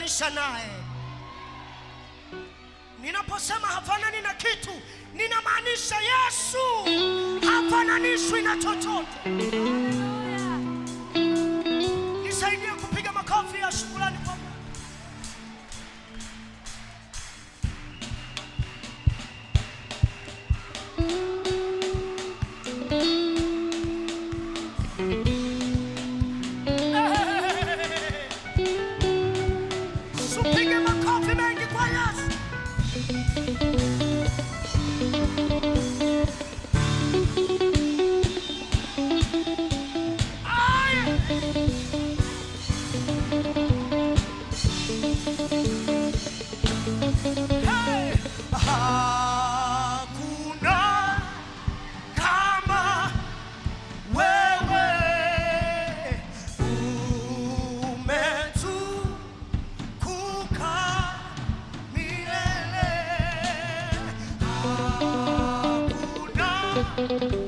kujilinganisha naye. Ninaposema hafanani na kitu, ninamaanisha Yesu hafananishwi na chochote. Nisaidie kupiga makofi ya shukrani kwa Mungu. thank you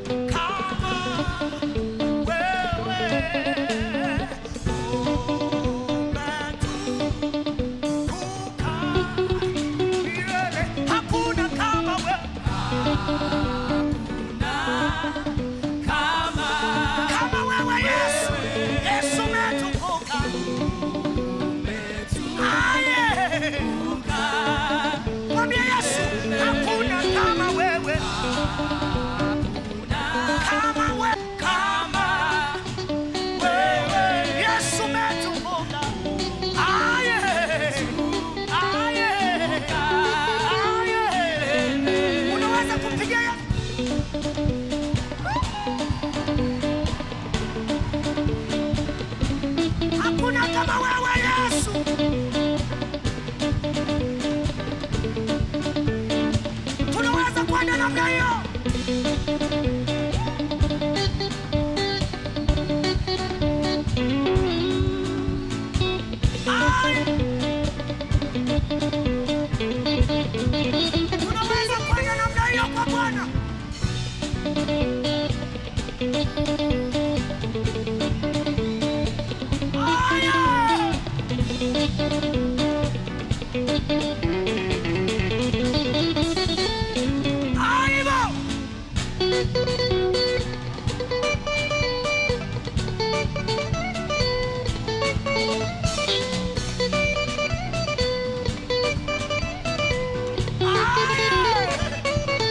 不答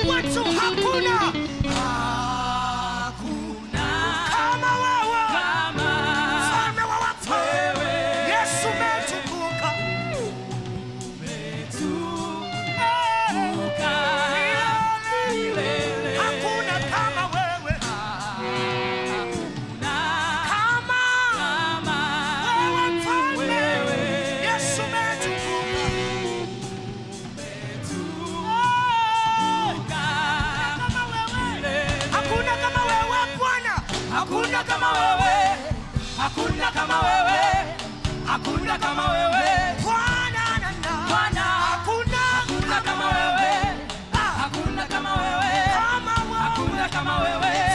What's so hot? hakuna kama wewe, hakuna kama wewe, hakuna kama wewe. Bwana, Bwana, hakuna hakuna kama wewe, hakuna kama wewe, hakuna kama wewe.